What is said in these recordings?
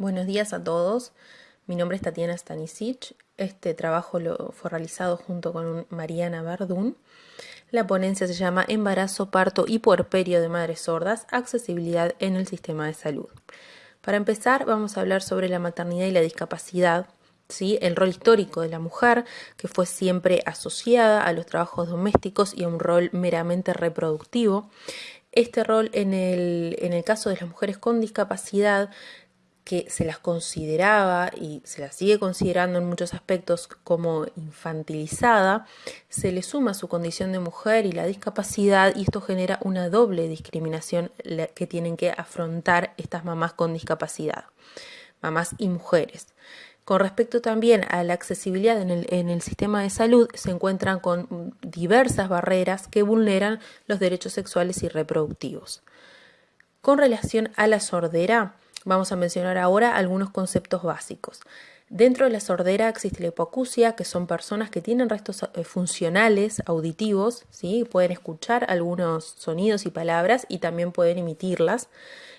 Buenos días a todos. Mi nombre es Tatiana Stanisic. Este trabajo lo fue realizado junto con Mariana Verdún. La ponencia se llama Embarazo, parto y puerperio de madres sordas, accesibilidad en el sistema de salud. Para empezar, vamos a hablar sobre la maternidad y la discapacidad, ¿sí? el rol histórico de la mujer, que fue siempre asociada a los trabajos domésticos y a un rol meramente reproductivo. Este rol en el, en el caso de las mujeres con discapacidad que se las consideraba y se las sigue considerando en muchos aspectos como infantilizada, se le suma su condición de mujer y la discapacidad y esto genera una doble discriminación que tienen que afrontar estas mamás con discapacidad, mamás y mujeres. Con respecto también a la accesibilidad en el, en el, sistema de salud, se encuentran con diversas barreras que vulneran los derechos sexuales y reproductivos. Con relación a la sordera, Vamos a mencionar ahora algunos conceptos básicos. Dentro de la sordera existe la hipoacusia, que son personas que tienen restos eh, funcionales auditivos, ¿sí? pueden escuchar algunos sonidos y palabras y también pueden emitirlas.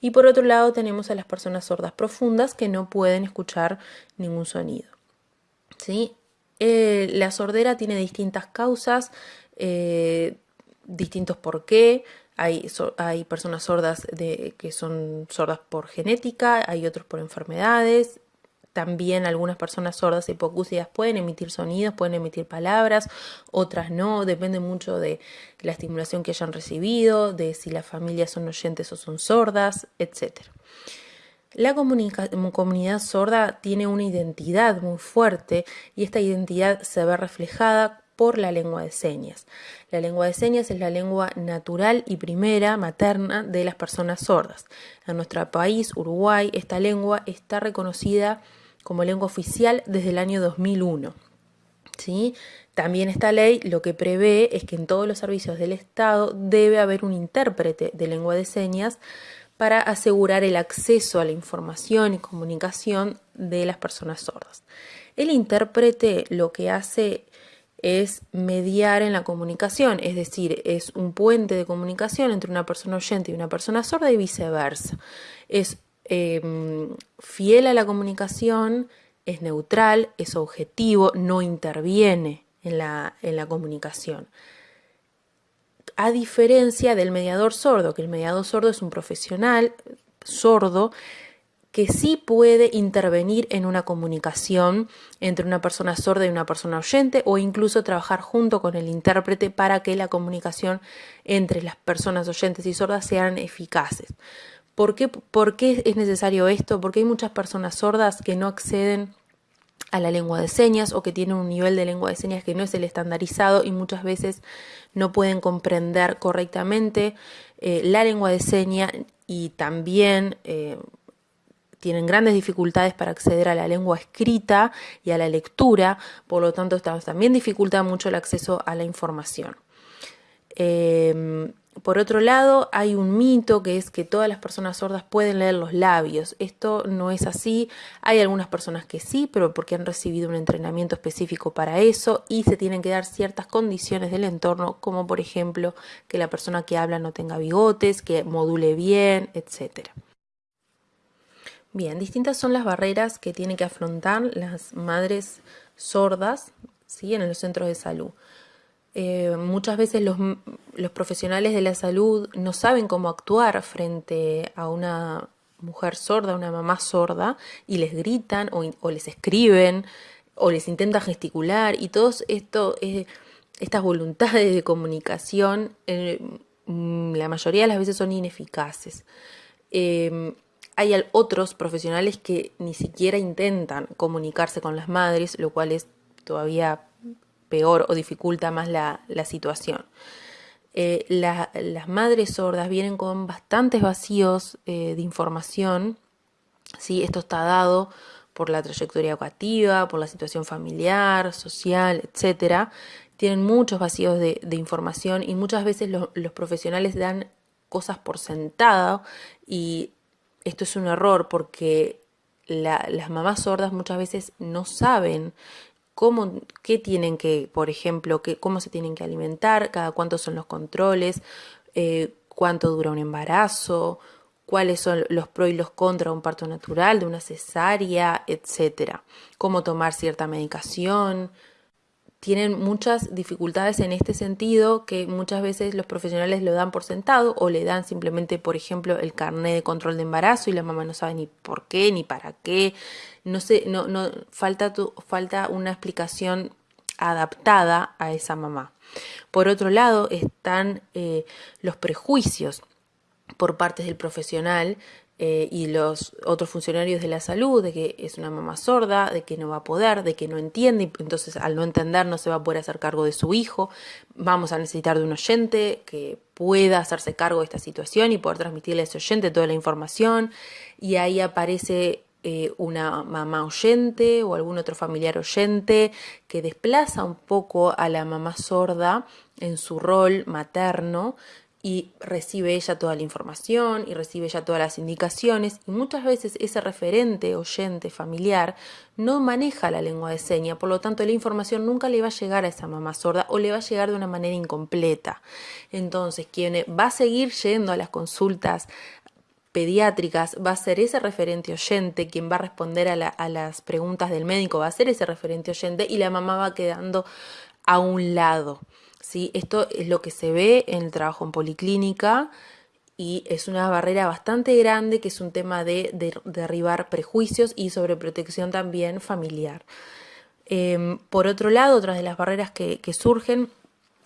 Y por otro lado tenemos a las personas sordas profundas que no pueden escuchar ningún sonido. ¿sí? Eh, la sordera tiene distintas causas, eh, distintos por qué, hay, personas sordas que son sordas por genética, hay otros por enfermedades. También algunas personas sordas hipocúsidas pueden emitir sonidos, pueden emitir palabras, otras no, depende mucho de la estimulación que hayan recibido, de si las familias son oyentes o son sordas, etc. La comunidad sorda tiene una identidad muy fuerte y esta identidad se ve reflejada por la lengua de señas. La lengua de señas es la lengua natural y primera materna de las personas sordas. En nuestro país, Uruguay, esta lengua está reconocida como lengua oficial desde el año 2001. ¿Sí? También esta ley lo que prevé es que en todos los servicios del Estado debe haber un intérprete de lengua de señas para asegurar el acceso a la información y comunicación de las personas sordas. El intérprete lo que hace es mediar en la comunicación, es decir, es un puente de comunicación entre una persona oyente y una persona sorda y viceversa. Es em, fiel a la comunicación, es neutral, es objetivo, no interviene en la, en la comunicación. A diferencia del mediador sordo, que el mediador sordo es un profesional sordo que sí puede intervenir en una comunicación entre una persona sorda y una persona oyente o incluso trabajar junto con el intérprete para que la comunicación entre las personas oyentes y sordas sean eficaces. ¿Por qué, ¿Por qué es necesario esto? Porque hay muchas personas sordas que no acceden a la lengua de señas o que tienen un nivel de lengua de señas que no es el estandarizado y muchas veces no pueden comprender correctamente eh, la lengua de señas y también eh, tienen grandes dificultades para acceder a la lengua escrita y a la lectura, por lo tanto también dificulta mucho el acceso a la información. Em, por otro lado, hay un mito que es que todas las personas sordas pueden leer los labios. Esto no es así. Hay algunas personas que sí, pero porque han recibido un entrenamiento específico para eso y se tienen que dar ciertas condiciones del entorno, como por ejemplo que la persona que habla no tenga bigotes, que module bien, etcétera. Bien, distintas son las barreras que tienen que afrontar las madres sordas ¿sí? en los centros de salud. Eh, muchas veces los, profesionales de la salud no saben cómo actuar frente a una mujer sorda, una mamá sorda, y les gritan o, les escriben o les intentan gesticular y todas esto, eh, estas voluntades de comunicación eh, mm, la mayoría de las veces son ineficaces hay otros profesionales que ni siquiera intentan comunicarse con las madres, lo cual es todavía peor o dificulta más la, situación. Eh, las madres sordas vienen con bastantes vacíos eh, de información, ¿sí? esto está dado por la trayectoria educativa, por la situación familiar, social, etcétera. Tienen muchos vacíos de, información y muchas veces los profesionales dan cosas por sentado y esto es un error porque las mamás sordas muchas veces no saben cómo, qué tienen que, por ejemplo, cómo se tienen que alimentar, cada cuánto son los controles, eh, cuánto dura un embarazo, cuáles son los pros y los contras de un parto natural, de una cesárea, etcétera, cómo tomar cierta medicación, tienen muchas dificultades en este sentido que muchas veces los profesionales lo dan por sentado o le dan simplemente, por ejemplo, el carnet de control de embarazo y la mamá no sabe ni por qué ni para qué. No sé, no, no falta, tu, falta una explicación adaptada a esa mamá. Por otro lado están eh, los prejuicios por parte del profesional eh, y los otros funcionarios de la salud de que es una mamá sorda, de que no va a poder, de que no entiende, y entonces al no entender no se va a poder hacer cargo de su hijo. Vamos a necesitar de un oyente que pueda hacerse cargo de esta situación y poder transmitirle a ese oyente toda la información. Y ahí aparece eh, una mamá oyente o algún otro familiar oyente que desplaza un poco a la mamá sorda en su rol materno y recibe ella toda la información y recibe ella todas las indicaciones y muchas veces ese referente oyente familiar no maneja la lengua de señas, por lo tanto la información nunca le va a llegar a esa mamá sorda o le va a llegar de una manera incompleta. Entonces, quien va a seguir yendo a las consultas pediátricas va a ser ese referente oyente quien va a responder a, a las preguntas del médico, va a ser ese referente oyente y la mamá va quedando a un lado. ¿Sí? Esto es lo que se ve en el trabajo en policlínica y es una barrera bastante grande que es un tema de, derribar prejuicios y sobreprotección también familiar. Em, por otro lado, otras de las barreras que surgen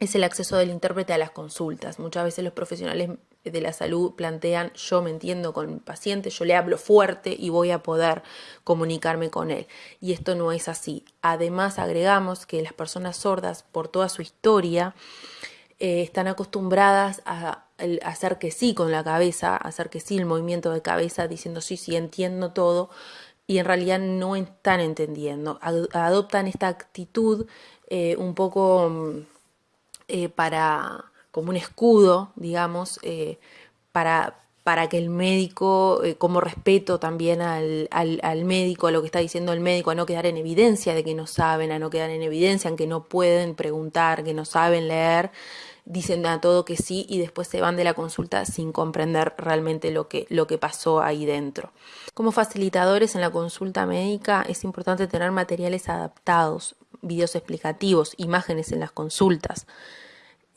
es el acceso del intérprete a las consultas. Muchas veces los profesionales de la salud plantean yo me entiendo con el paciente, yo le hablo fuerte y voy a poder comunicarme con él. Y esto no es así. Además agregamos que las personas sordas, por toda su historia, eh, están acostumbradas a, hacer que sí con la cabeza, hacer que sí el movimiento de cabeza, diciendo sí, sí, entiendo todo, y en realidad no están entendiendo. Adoptan esta actitud eh, un poco eh, para como un escudo, digamos, eh, para, para que el médico, eh, como respeto también al, al, médico, a lo que está diciendo el médico, a no quedar en evidencia de que no saben, a no quedar en evidencia, en que no pueden preguntar, que no saben leer, dicen a todo que sí y después se van de la consulta sin comprender realmente lo que, lo que pasó ahí dentro. Como facilitadores en la consulta médica es importante tener materiales adaptados, videos explicativos, imágenes en las consultas.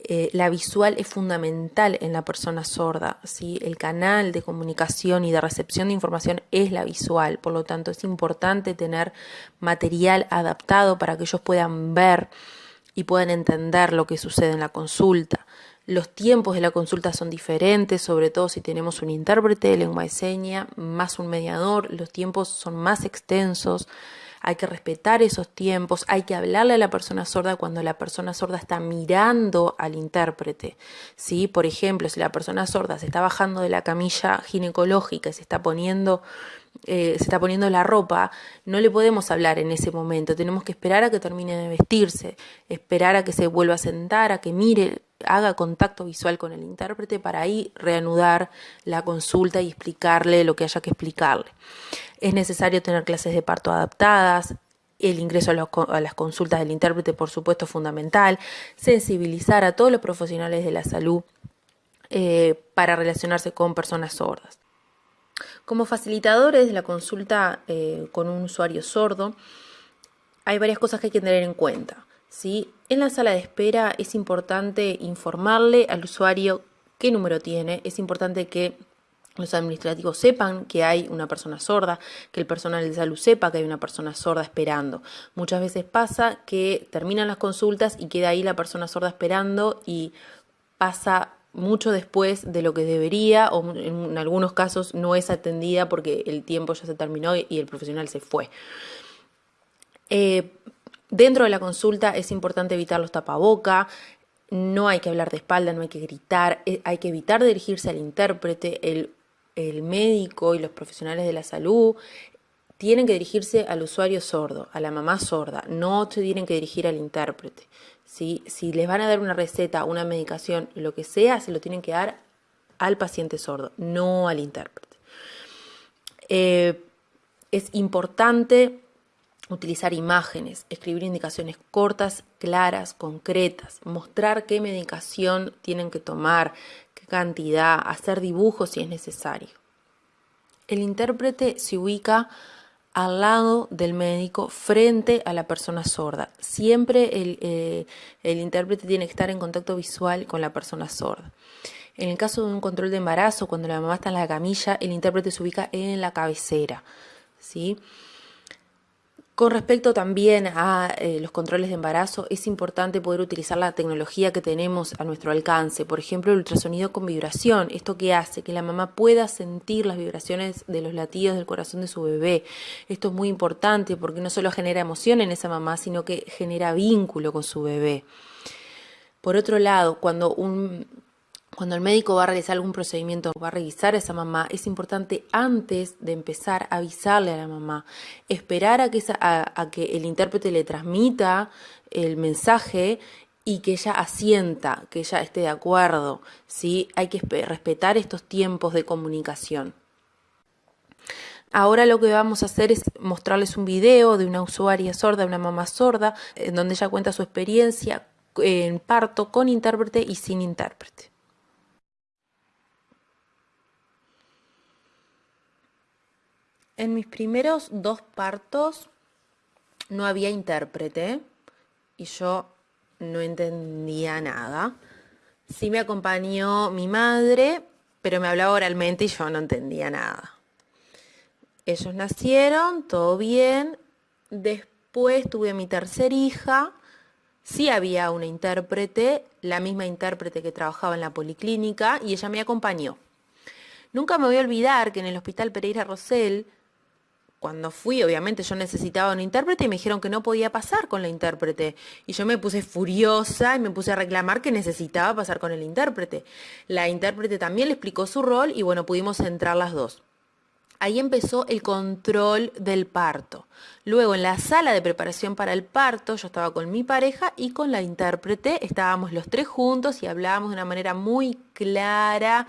Eh, la visual es fundamental en la persona sorda. ¿sí? El canal de comunicación y de recepción de información es la visual, por lo tanto es importante tener material adaptado para que ellos puedan ver y puedan entender lo que sucede en la consulta. Los tiempos de la consulta son diferentes, sobre todo si tenemos un intérprete de lengua de seña más un mediador, los tiempos son más extensos hay que respetar esos tiempos, hay que hablarle a la persona sorda cuando la persona sorda está mirando al intérprete. ¿sí? Por ejemplo, si la persona sorda se está bajando de la camilla ginecológica y se está poniendo eh, se está poniendo la ropa, no le podemos hablar en ese momento, tenemos que esperar a que termine de vestirse, esperar a que se vuelva a sentar, a que mire, haga contacto visual con el intérprete para ahí reanudar la consulta y explicarle lo que haya que explicarle. Es necesario tener clases de parto adaptadas, el ingreso a, las consultas del intérprete, por supuesto, es fundamental, sensibilizar a todos los profesionales de la salud eh, para relacionarse con personas sordas. Como facilitadores de la consulta eh, con un usuario sordo, hay varias cosas que hay que tener en cuenta. ¿sí? En la sala de espera es importante informarle al usuario qué número tiene, es importante que los administrativos sepan que hay una persona sorda, que el personal de salud sepa que hay una persona sorda esperando. Muchas veces pasa que terminan las consultas y queda ahí la persona sorda esperando y pasa mucho después de lo que debería o en algunos casos no es atendida porque el tiempo ya se terminó y el profesional se fue. Eh, dentro de la consulta es importante evitar los tapaboca, no hay que hablar de espalda, no hay que gritar, eh, hay que evitar dirigirse al intérprete, el el médico y los profesionales de la salud tienen que dirigirse al usuario sordo, a la mamá sorda, no se tienen que dirigir al intérprete. Si les van a dar una receta, una medicación, lo que sea, se lo tienen que dar al paciente sordo, no al intérprete. Eh, es importante utilizar imágenes, escribir indicaciones cortas, claras, concretas, mostrar qué medicación tienen que tomar, qué cantidad, hacer dibujos si es necesario. El intérprete se ubica al lado del médico frente a la persona sorda. Siempre el, eh, el, intérprete tiene que estar en contacto visual con la persona sorda. En el caso de un control de embarazo, cuando la mamá está en la camilla, el intérprete se ubica en la cabecera. ¿sí? Con respecto también a eh, los controles de embarazo, es importante poder utilizar la tecnología que tenemos a nuestro alcance. Por ejemplo, el ultrasonido con vibración. ¿Esto que hace? Que la mamá pueda sentir las vibraciones de los latidos del corazón de su bebé. Esto es muy importante porque no solo genera emoción en esa mamá, sino que genera vínculo con su bebé. Por otro lado, cuando un cuando el médico va a realizar algún procedimiento, va a revisar a esa mamá, es importante antes de empezar avisarle a la mamá, esperar a que, el intérprete le transmita el mensaje y que ella asienta, que ella esté de acuerdo. ¿sí? Hay que respetar estos tiempos de comunicación. Ahora lo que vamos a hacer es mostrarles un video de una usuaria sorda, una mamá sorda, en donde ella cuenta su experiencia en parto con intérprete y sin intérprete. En mis primeros dos partos no había intérprete y yo no entendía nada. Sí me acompañó mi madre, pero me hablaba oralmente y yo no entendía nada. Ellos nacieron, todo bien. Después tuve a mi tercer hija. Sí había una intérprete, la misma intérprete que trabajaba en la policlínica, y ella me acompañó. Nunca me voy a olvidar que en el Hospital Pereira Rosell cuando fui, obviamente yo necesitaba un intérprete y me dijeron que no podía pasar con la intérprete. Y yo me puse furiosa y me puse a reclamar que necesitaba pasar con el intérprete. La intérprete también le explicó su rol y bueno, pudimos entrar las dos. Ahí empezó el control del parto. Luego en la sala de preparación para el parto yo estaba con mi pareja y con la intérprete. Estábamos los tres juntos y hablábamos de una manera muy clara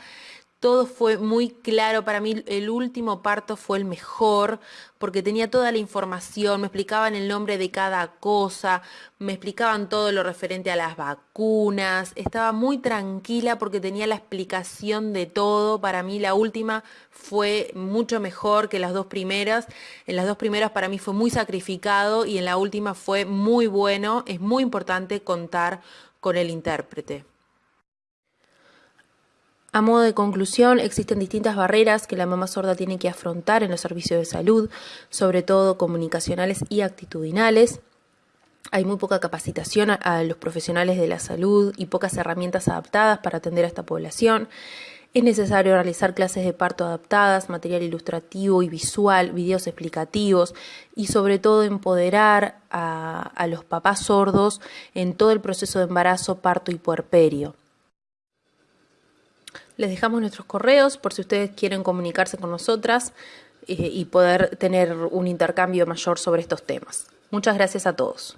todo fue muy claro. Para mí el último parto fue el mejor porque tenía toda la información, me explicaban el nombre de cada cosa, me explicaban todo lo referente a las vacunas. Estaba muy tranquila porque tenía la explicación de todo. Para mí la última fue mucho mejor que las dos primeras. En las dos primeras para mí fue muy sacrificado y en la última fue muy bueno. Es muy importante contar con el intérprete. A modo de conclusión, existen distintas barreras que la mamá sorda tiene que afrontar en los servicios de salud, sobre todo comunicacionales y actitudinales. Hay muy poca capacitación a, los profesionales de la salud y pocas herramientas adaptadas para atender a esta población. Es necesario realizar clases de parto adaptadas, material ilustrativo y visual, videos explicativos y sobre todo empoderar a, a los papás sordos en todo el proceso de embarazo, parto y puerperio. Les dejamos nuestros correos por si ustedes quieren comunicarse con nosotras eh, y poder tener un intercambio mayor sobre estos temas. Muchas gracias a todos.